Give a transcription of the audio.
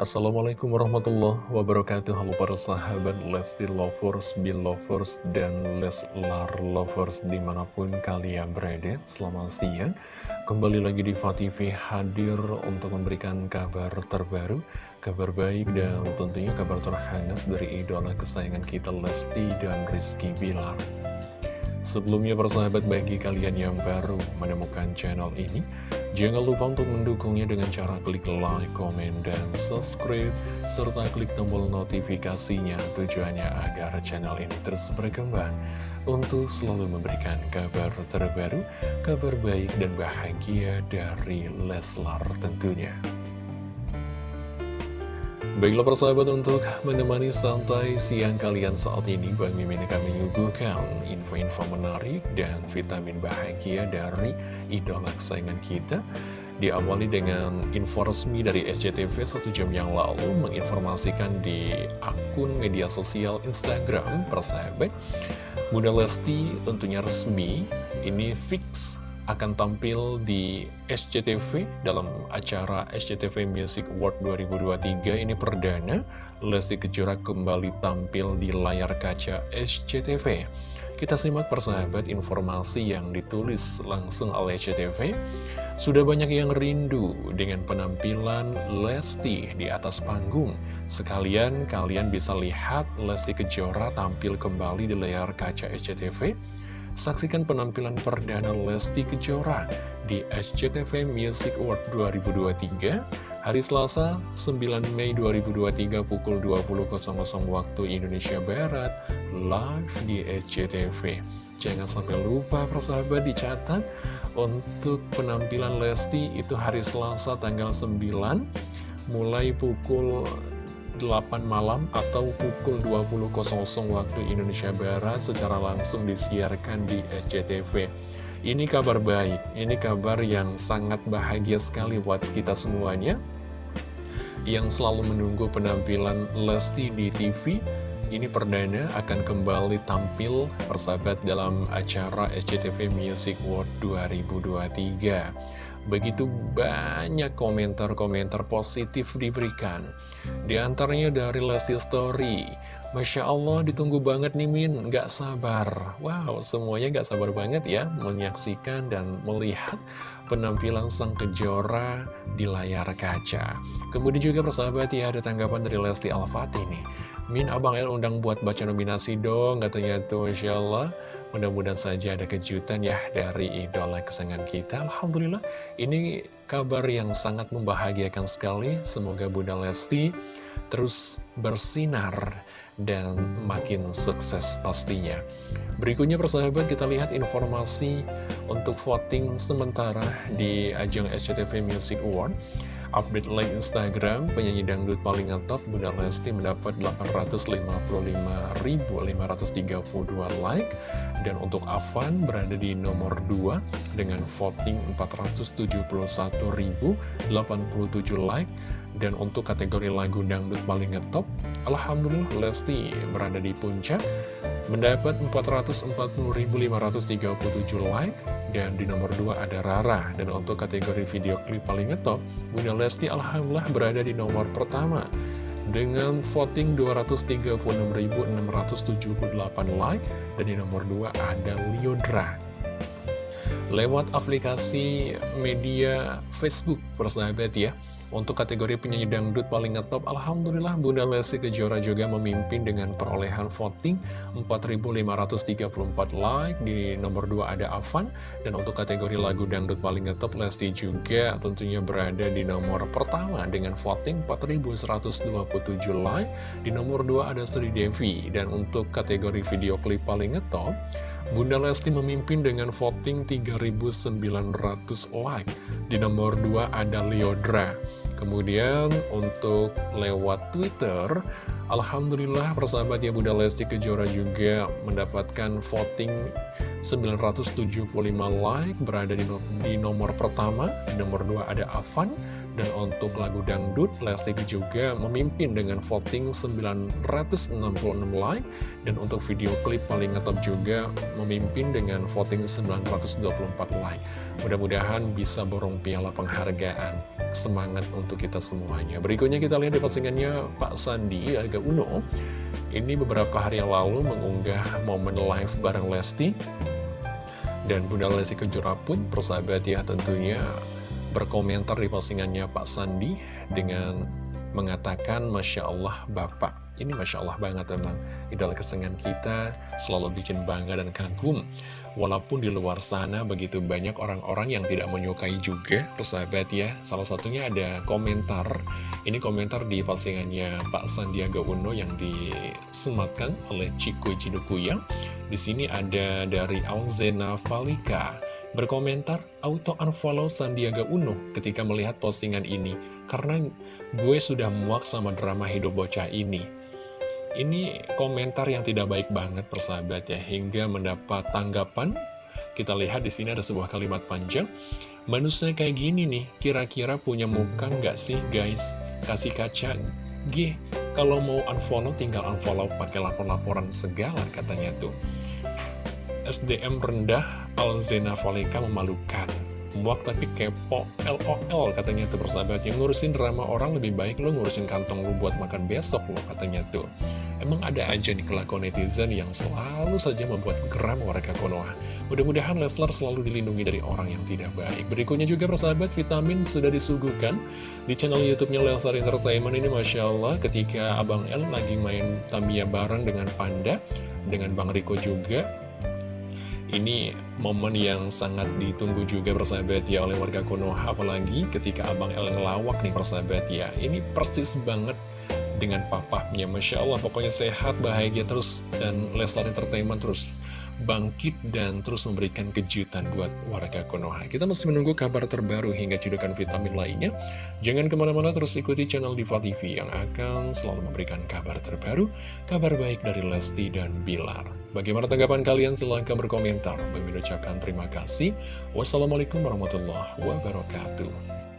Assalamualaikum warahmatullahi wabarakatuh. Halo para sahabat Lesti Lovers, Belovers, dan Leslar Lovers di mana pun kalian berada. Selamat siang. Kembali lagi di TV hadir untuk memberikan kabar terbaru Kabar baik dan tentunya kabar terhangat dari idola kesayangan kita Lesti dan Rizky Bilar. Sebelumnya persahabat bagi kalian yang baru menemukan channel ini Jangan lupa untuk mendukungnya dengan cara klik like, komen, dan subscribe, serta klik tombol notifikasinya tujuannya agar channel ini terus berkembang untuk selalu memberikan kabar terbaru, kabar baik dan bahagia dari Leslar tentunya. Baiklah persahabat untuk menemani santai siang kalian saat ini Bang Mimin akan menyuguhkan info-info menarik dan vitamin bahagia dari idola kesayangan kita. Diawali dengan info resmi dari SCTV satu jam yang lalu menginformasikan di akun media sosial Instagram persahabat. Bunda Lesti tentunya resmi. Ini fix akan tampil di SCTV dalam acara SCTV Music Award 2023 ini perdana. Lesti Kejora kembali tampil di layar kaca SCTV kita simak persahabat informasi yang ditulis langsung oleh SCTV sudah banyak yang rindu dengan penampilan Lesti di atas panggung. Sekalian kalian bisa lihat Lesti Kejora tampil kembali di layar kaca SCTV Saksikan penampilan perdana Lesti Kejora di SCTV Music Award 2023 hari Selasa 9 Mei 2023 pukul 20.00 waktu Indonesia Barat live di SCTV. Jangan sampai lupa persahabat dicatat untuk penampilan Lesti itu hari Selasa tanggal 9 mulai pukul 8 malam atau pukul 20.00 waktu Indonesia Barat secara langsung disiarkan di SCTV. Ini kabar baik, ini kabar yang sangat bahagia sekali buat kita semuanya yang selalu menunggu penampilan Lesti di TV. Ini perdana akan kembali tampil persahabat dalam acara SCTV Music World 2023. Begitu banyak komentar-komentar positif diberikan. Di antaranya dari Lesti Story Masya Allah ditunggu banget nih Min, gak sabar. Wow, semuanya gak sabar banget ya Menyaksikan dan melihat penampilan sang kejora di layar kaca. Kemudian juga persahabat ya ada tanggapan dari Lesti Al-Fatih nih Min, Abang El undang buat baca nominasi dong Katanya tuh Masya Allah Mudah-mudahan saja ada kejutan ya dari idola kesayangan kita. Alhamdulillah, ini kabar yang sangat membahagiakan sekali. Semoga Bunda Lesti terus bersinar dan makin sukses pastinya. Berikutnya persahabat kita lihat informasi untuk voting sementara di ajang SCTV Music Award. Update like Instagram, penyanyi dangdut paling ngetop Bunda Lesti mendapat 855.532 like. Dan untuk Avan berada di nomor 2 dengan voting 471.087 like. Dan untuk kategori lagu dangdut paling ngetop Alhamdulillah Lesti berada di puncak mendapat 440.537 like dan di nomor 2 ada Rara. Dan untuk kategori video klip paling ngetop Bunda Lesti Alhamdulillah berada di nomor pertama dengan voting 236.678 like dan di nomor 2 ada Liodra lewat aplikasi media Facebook persahabat ya untuk kategori penyanyi dangdut paling ngetop, Alhamdulillah Bunda Lesti Kejora juga memimpin dengan perolehan voting 4.534 like. Di nomor 2 ada Avan. Dan untuk kategori lagu dangdut paling ngetop, Lesti juga tentunya berada di nomor pertama dengan voting 4.127 like. Di nomor 2 ada Sri Devi. Dan untuk kategori video klip paling ngetop, Bunda Lesti memimpin dengan voting 3.900 like. Di nomor 2 ada Leodra. Kemudian untuk lewat Twitter, Alhamdulillah persahabat ya Bunda Lesti Kejora juga mendapatkan voting 975 like berada di, nomor pertama, di nomor 2 ada Avan, Dan untuk lagu dangdut, Lesti juga memimpin dengan voting 966 like. Dan untuk video klip paling ngetop juga memimpin dengan voting 924 like. Mudah-mudahan bisa borong piala penghargaan. Semangat untuk kita semuanya. Berikutnya kita lihat di postingannya Pak Sandi agak Uno. Ini beberapa hari yang lalu mengunggah momen live bareng Lesti. Dan Bunda Lesti Kejora pun, persahabat ya tentunya berkomentar di postingannya Pak Sandi dengan mengatakan Masya Allah Bapak. Ini Masya Allah banget memang. Idola kesenangan kita selalu bikin bangga dan kagum. Walaupun di luar sana begitu banyak orang-orang yang tidak menyukai juga persahabat ya. Salah satunya ada komentar. Ini komentar di postingannya Pak Sandiaga Uno yang disematkan oleh Ciko Cidukuya di sini ada dari Alzena Valika berkomentar auto unfollow Sandiaga Uno ketika melihat postingan ini karena gue sudah muak sama drama hidup bocah ini. Ini komentar yang tidak baik banget persahabat ya hingga mendapat tanggapan. Kita lihat di sini ada sebuah kalimat panjang. Manusia kayak gini nih, kira-kira punya muka nggak sih guys? Kasih kaca, G. Kalau mau unfollow tinggal unfollow pakai lapor-laporan segala katanya tuh. SDM rendah Alzena Voleka memalukan. Muak tapi kepo LOL katanya tuh persahabat. Yang ngurusin drama orang lebih baik lo ngurusin kantong lo buat makan besok lo katanya tuh. Emang ada aja nih kelakuan netizen yang selalu saja membuat geram warga Konoha. Mudah-mudahan Leslar selalu dilindungi dari orang yang tidak baik. Berikutnya juga persahabat vitamin sudah disuguhkan Di channel youtube-nya Leslar Entertainment ini Masya Allah. Ketika Abang El lagi main Tamiya bareng dengan Panda Dengan Bang Riko juga ini momen yang sangat ditunggu juga persahabat ya oleh warga Konoha Apalagi ketika Abang El ngelawak nih persahabat ya. Ini persis banget dengan papahnya. Masya Allah pokoknya sehat, bahagia terus Dan Leslar Entertainment terus bangkit dan terus memberikan kejutan buat warga Konoha. Kita masih menunggu kabar terbaru hingga cedokan vitamin lainnya. Jangan ke mana-mana terus ikuti channel Diva TV yang akan selalu memberikan kabar terbaru, kabar baik dari Lesti dan Bilar. Bagaimana tanggapan kalian? Silahkan berkomentar. Bagi ucapkan terima kasih. Wassalamualaikum warahmatullahi wabarakatuh.